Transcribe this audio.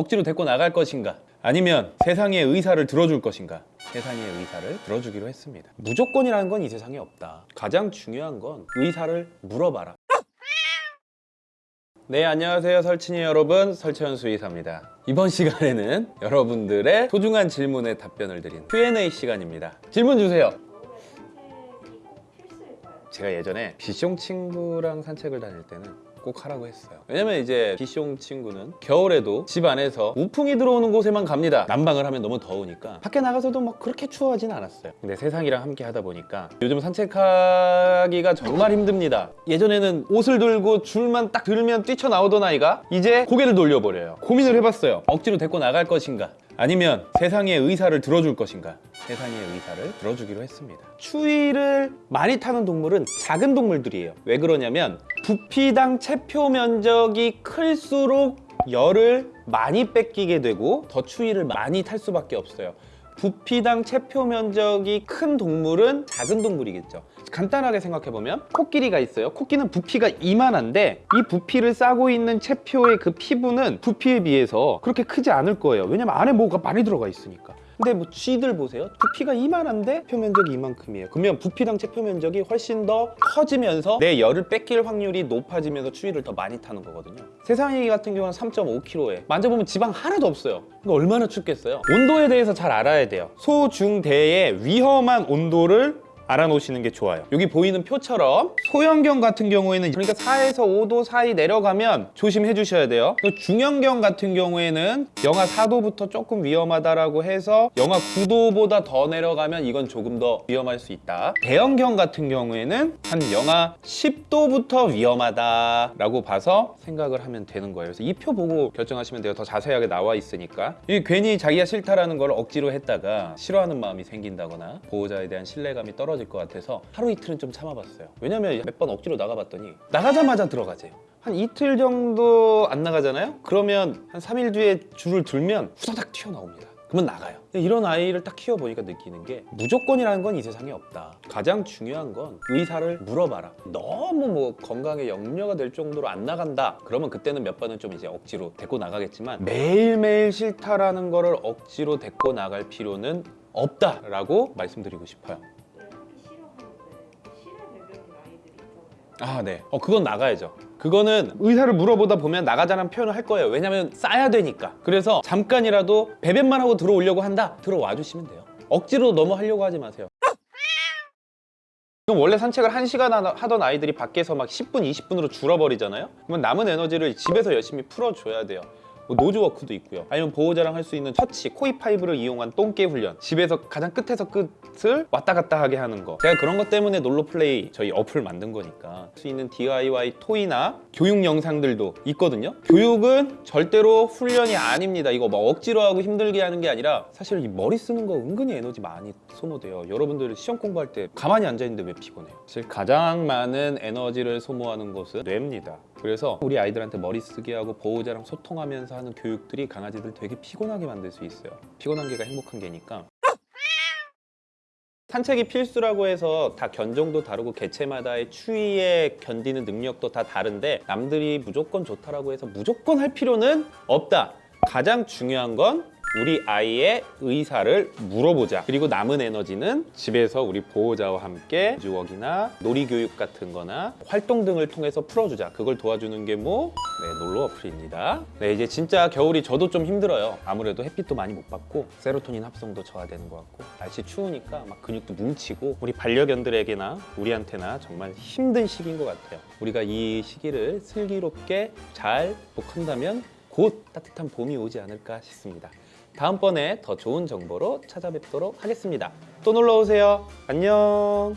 억지로 데리고 나갈 것인가? 아니면 세상의 의사를 들어줄 것인가? 세상의 의사를 들어주기로 했습니다. 무조건이라는 건 이 세상에 없다. 가장 중요한 건 의사를 물어봐라. 네 안녕하세요 설친이 여러분. 설채현 수의사입니다. 이번 시간에는 여러분들의 소중한 질문에 답변을 드리는 Q&A 시간입니다. 질문 주세요? 제가 예전에 비숑 친구랑 산책을 다닐 때는 꼭 하라고 했어요. 왜냐면 이제 비숑 친구는 겨울에도 집 안에서 우풍이 들어오는 곳에만 갑니다. 난방을 하면 너무 더우니까. 밖에 나가서도 막 그렇게 추워하진 않았어요. 근데 세상이랑 함께 하다 보니까 요즘 산책하기가 정말 힘듭니다. 예전에는 옷을 들고 줄만 딱 들면 뛰쳐나오던 아이가 이제 고개를 돌려버려요. 고민을 해봤어요. 억지로 데리고 나갈 것인가? 아니면 세상의 의사를 들어줄 것인가? 세상의 의사를 들어주기로 했습니다. 추위를 많이 타는 동물은 작은 동물들이에요. 왜 그러냐면 부피당 체표 면적이 클수록 열을 많이 뺏기게 되고 더 추위를 많이 탈 수밖에 없어요. 부피당 체표 면적이 큰 동물은 작은 동물이겠죠. 간단하게 생각해보면 코끼리가 있어요. 코끼는 부피가 이만한데 이 부피를 싸고 있는 체표의 그 피부는 부피에 비해서 그렇게 크지 않을 거예요. 왜냐면 안에 뭐가 많이 들어가 있으니까 근데 뭐 쥐들 보세요. 부피가 이만한데 표면적이 이만큼이에요. 그러면 부피당 체 표 면적이 훨씬 더 커지면서 내 열을 뺏길 확률이 높아지면서 추위를 더 많이 타는 거거든요. 세상이 같은 경우는 3.5kg에. 만져보면 지방 하나도 없어요. 그러니까 얼마나 춥겠어요? 온도에 대해서 잘 알아야 돼요. 소 중 대의 위험한 온도를 알아놓으시는 게 좋아요. 여기 보이는 표처럼 소형견 같은 경우에는 그러니까 4에서 5도 사이 내려가면 조심해 주셔야 돼요. 또 중형견 같은 경우에는 영하 4도부터 조금 위험하다라고 해서 영하 9도보다 더 내려가면 이건 조금 더 위험할 수 있다. 대형견 같은 경우에는 한 영하 10도부터 위험하다라고 봐서 생각을 하면 되는 거예요. 그래서 이 표 보고 결정하시면 돼요. 더 자세하게 나와 있으니까. 이 괜히 자기가 싫다라는 걸 억지로 했다가 싫어하는 마음이 생긴다거나 보호자에 대한 신뢰감이 떨어 질 것 같아서 하루 이틀은 좀 참아봤어요. 왜냐면 몇 번 억지로 나가봤더니 나가자마자 들어가재요. 한 이틀 정도 안 나가잖아요? 그러면 한 3일 뒤에 줄을 들면 후다닥 튀어나옵니다. 그러면 나가요. 이런 아이를 딱 키워보니까 느끼는 게 무조건이라는 건 이 세상에 없다. 가장 중요한 건 의사를 물어봐라. 너무 뭐 건강에 염려가 될 정도로 안 나간다. 그러면 그때는 몇 번은 좀 이제 억지로 데리고 나가겠지만 매일매일 싫다라는 거를 억지로 데리고 나갈 필요는 없다라고 말씀드리고 싶어요 아, 네. 어, 그건 나가야죠. 그거는 의사를 물어보다 보면 나가자는 표현을 할 거예요. 왜냐면 싸야 되니까. 그래서 잠깐이라도 배변만 하고 들어오려고 한다? 들어와 주시면 돼요. 억지로 너무 하려고 하지 마세요. 그럼 원래 산책을 1시간 하던 아이들이 밖에서 막 10분, 20분으로 줄어버리잖아요? 그러면 남은 에너지를 집에서 열심히 풀어줘야 돼요. 뭐 nose work도 있고요. 아니면 보호자랑 할 수 있는 처치, 코이 파이브를 이용한 똥개 훈련. 집에서 가장 끝에서 끝을 왔다 갔다 하게 하는 거. 제가 그런 것 때문에 놀로 플레이 저희 어플 만든 거니까 할 수 있는 DIY toy나 교육 영상들도 있거든요. 교육은 절대로 훈련이 아닙니다. 이거 뭐 억지로 하고 힘들게 하는 게 아니라 사실 이 머리 쓰는 거 은근히 에너지 많이 소모돼요. 여러분들 시험 공부할 때 가만히 앉아 있는데 왜 피곤해요? 사실 가장 많은 에너지를 소모하는 곳은 뇌입니다. 그래서 우리 아이들한테 머리 쓰게 하고 보호자랑 소통하면서 하는 교육들이 강아지들 되게 피곤하게 만들 수 있어요. 피곤한 게가 행복한 게니까. 산책이 필수라고 해서 다 견종도 다르고 개체마다의 추위에 견디는 능력도 다 다른데 남들이 무조건 좋다라고 해서 무조건 할 필요는 없다. 가장 중요한 건 우리 아이의 의사를 물어보자. 그리고 남은 에너지는 집에서 우리 보호자와 함께 주웍이나 놀이교육 같은 거나 활동 등을 통해서 풀어주자. 그걸 도와주는 게 뭐? 네, 놀러 어플입니다. 네, 이제 진짜 겨울이 저도 좀 힘들어요. 아무래도 햇빛도 많이 못 받고 세로토닌 합성도 저하되는 것 같고 날씨 추우니까 막 근육도 뭉치고 우리 반려견들에게나 우리한테나 정말 힘든 시기인 것 같아요. 우리가 이 시기를 슬기롭게 잘 극복한다면 곧 따뜻한 봄이 오지 않을까 싶습니다. 다음번에 더 좋은 정보로 찾아뵙도록 하겠습니다. 또 놀러 오세요. 안녕.